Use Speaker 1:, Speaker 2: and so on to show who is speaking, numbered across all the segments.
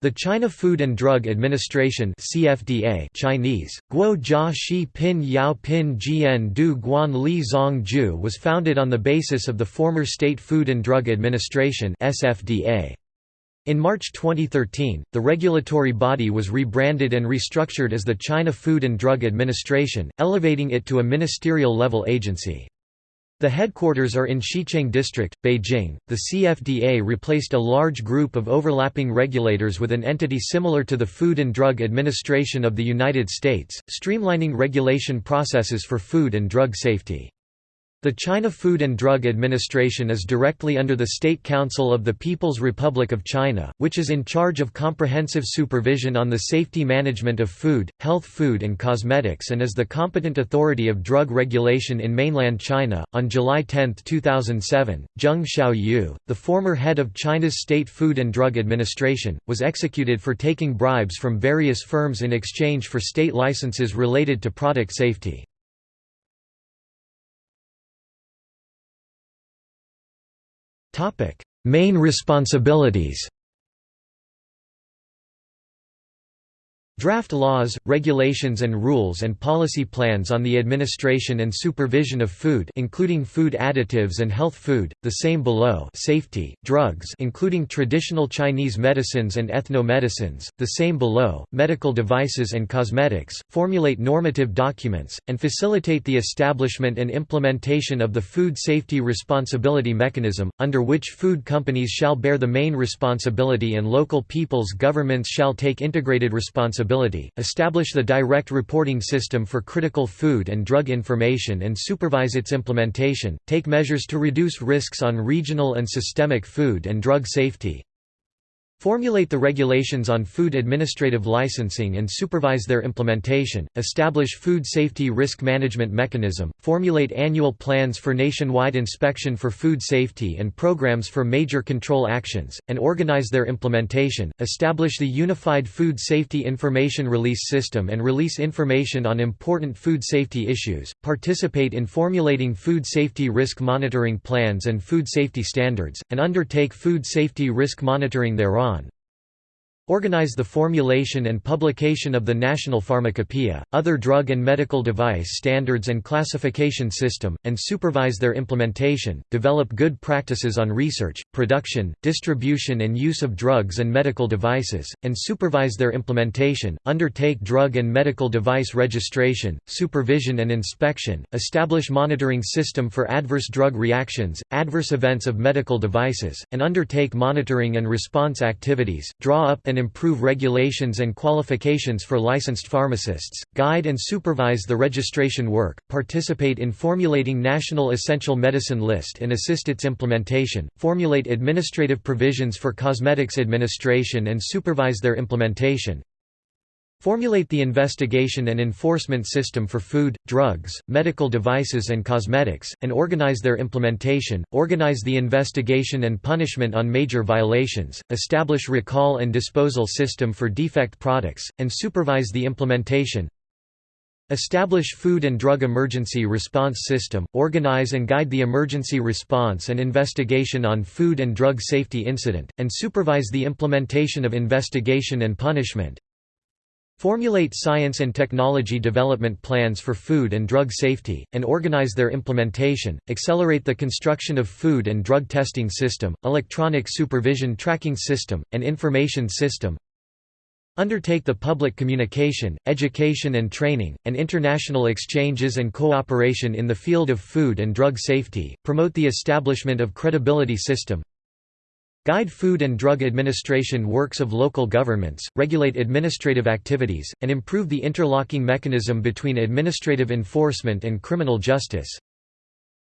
Speaker 1: The China Food and Drug Administration CFDA Chinese, Guo Jia Shi Pin Yao Pin Jian Du Guan Li Zong Ju was founded on the basis of the former State Food and Drug Administration SFDA. In March 2013, the regulatory body was rebranded and restructured as the China Food and Drug Administration, elevating it to a ministerial-level agency. The headquarters are in Xicheng District, Beijing. The CFDA replaced a large group of overlapping regulators with an entity similar to the Food and Drug Administration of the United States, streamlining regulation processes for food and drug safety. The China Food and Drug Administration is directly under the State Council of the People's Republic of China, which is in charge of comprehensive supervision on the safety management of food, health food and cosmetics and is the competent authority of drug regulation in mainland China. On July 10, 2007, Zheng Xiaoyu, the former head of China's State Food and Drug Administration, was executed for taking bribes from various firms in exchange for state licenses related to product safety. Main responsibilities Draft laws, regulations and rules and policy plans on the administration and supervision of food including food additives and health food, the same below safety, drugs including traditional Chinese medicines and ethno-medicines, the same below, medical devices and cosmetics, formulate normative documents, and facilitate the establishment and implementation of the Food Safety Responsibility Mechanism, under which food companies shall bear the main responsibility and local people's governments shall take integrated responsibility establish the direct reporting system for critical food and drug information and supervise its implementation, take measures to reduce risks on regional and systemic food and drug safety, Formulate the regulations on food administrative licensing and supervise their implementation, establish food safety risk management mechanism, formulate annual plans for nationwide inspection for food safety and programs for major control actions, and organize their implementation, establish the Unified Food Safety Information Release System and release information on important food safety issues, participate in formulating food safety risk monitoring plans and food safety standards, and undertake food safety risk monitoring thereon Iran. Organize the formulation and publication of the National Pharmacopoeia, other drug and medical device standards and classification system, and supervise their implementation, develop good practices on research, production, distribution and use of drugs and medical devices, and supervise their implementation, undertake drug and medical device registration, supervision and inspection, establish monitoring system for adverse drug reactions, adverse events of medical devices, and undertake monitoring and response activities, draw up and improve regulations and qualifications for licensed pharmacists, guide and supervise the registration work, participate in formulating National Essential Medicine List and assist its implementation, formulate administrative provisions for cosmetics administration and supervise their implementation, Formulate the investigation and enforcement system for food, drugs, medical devices and cosmetics, and organize their implementation, organize the investigation and punishment on major violations, establish recall and disposal system for defect products, and supervise the implementation, Establish Food and Drug Emergency Response System, organize and guide the emergency response and investigation on food and drug safety incident, and supervise the implementation of investigation and punishment, Formulate science and technology development plans for food and drug safety, and organize their implementation, accelerate the construction of food and drug testing system, electronic supervision tracking system, and information system, Undertake the public communication, education and training, and international exchanges and cooperation in the field of food and drug safety, promote the establishment of credibility system, Guide Food and Drug Administration works of local governments, regulate administrative activities, and improve the interlocking mechanism between administrative enforcement and criminal justice.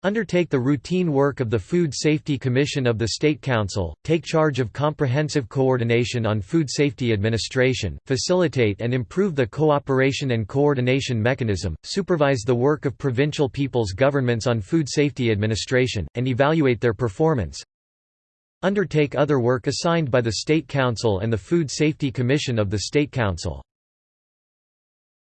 Speaker 1: Undertake the routine work of the Food Safety Commission of the State Council, take charge of comprehensive coordination on food safety administration, facilitate and improve the cooperation and coordination mechanism, supervise the work of provincial people's governments on food safety administration, and evaluate their performance, Undertake other work assigned by the State Council and the Food Safety Commission of the State Council.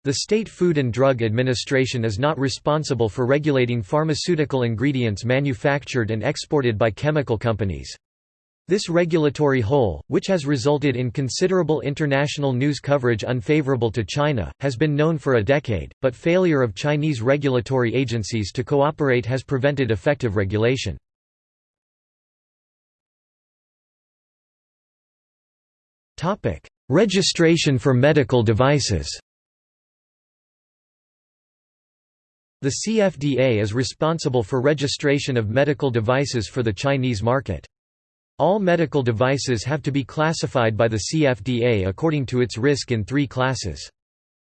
Speaker 1: The State Food and Drug Administration is not responsible for regulating pharmaceutical ingredients manufactured and exported by chemical companies. This regulatory hole, which has resulted in considerable international news coverage unfavorable to China, has been known for a decade, but failure of Chinese regulatory agencies to cooperate has prevented effective regulation. Registration for medical devices The CFDA is responsible for registration of medical devices for the Chinese market. All medical devices have to be classified by the CFDA according to its risk in three classes.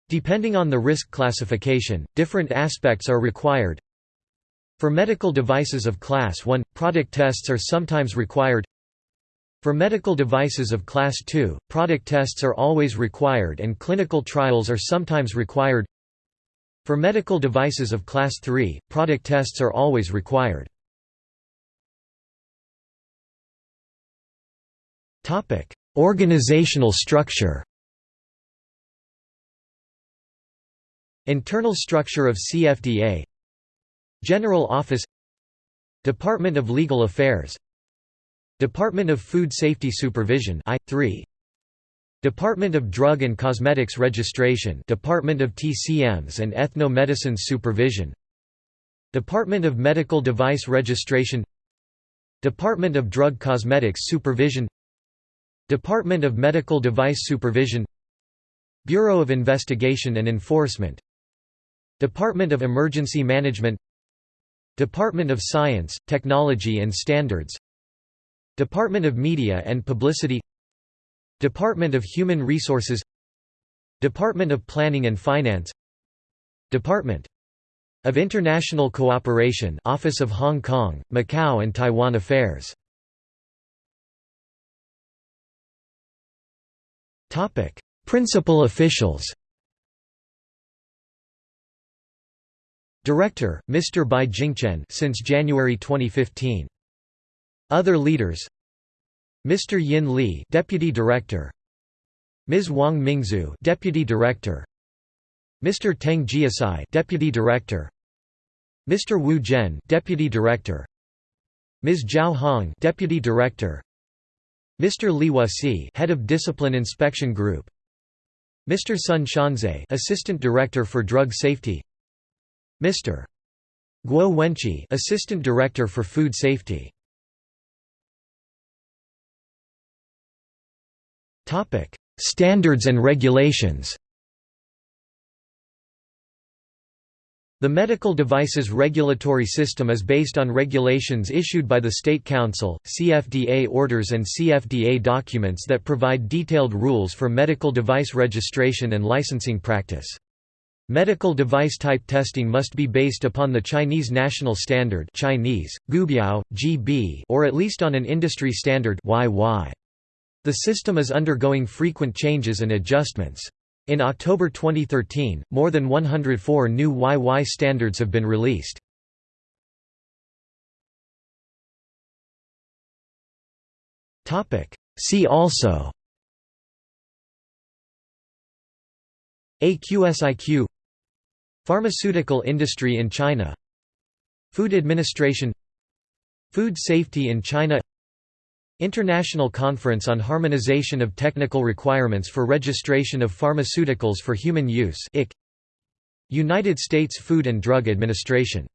Speaker 1: Depending on the risk classification, different aspects are required. For medical devices of Class 1, product tests are sometimes required. For medical devices of Class 2, product tests are always required and clinical trials are sometimes required. For medical devices of Class 3, product tests are always required. Organizational structure Internal structure of CFDA General Office Department of Legal Affairs Department of Food Safety Supervision I3 Department of Drug and Cosmetics Registration Department of TCMs and Ethno-Medicines Supervision. Department of Medical Device Registration. Department of Drug Cosmetics Supervision. Department of Medical Device Supervision. Bureau of Investigation and Enforcement. Department of Emergency Management. Department of Science, Technology and Standards Department of Media and Publicity Department of Human Resources Department of Planning and Finance Department of International Cooperation Office of Hong Kong, Macau and Taiwan Affairs Topic: Principal officials. Director: Mr. Bi Jingquan since January 2015. Other leaders: Mr. Yin Li, Deputy Director. Ms. Wang Mingzhu, Deputy Director. Mr. Teng Jiacai, Deputy Director. Mr. Wu Zhen, Deputy Director. Ms. Zhao Hong, Deputy Director. Mr. Li Wuxi, Head of Discipline Inspection Group. Mr. Sun Xianze, Assistant Director for Drug Safety. Mr. Guo Wenqi, Assistant Director for Food Safety. Topic: Standards and regulations. The medical devices regulatory system is based on regulations issued by the State Council, CFDA orders and CFDA documents that provide detailed rules for medical device registration and licensing practice. Medical device type testing must be based upon the Chinese national standard Chinese, Guobiao, GB, or at least on an industry standard YY. The system is undergoing frequent changes and adjustments. In October 2013, more than 104 new YY standards have been released. See also AQSIQ Pharmaceutical industry in China Food Administration Food safety in China International Conference on Harmonization of Technical Requirements for Registration of Pharmaceuticals for Human Use United States Food and Drug Administration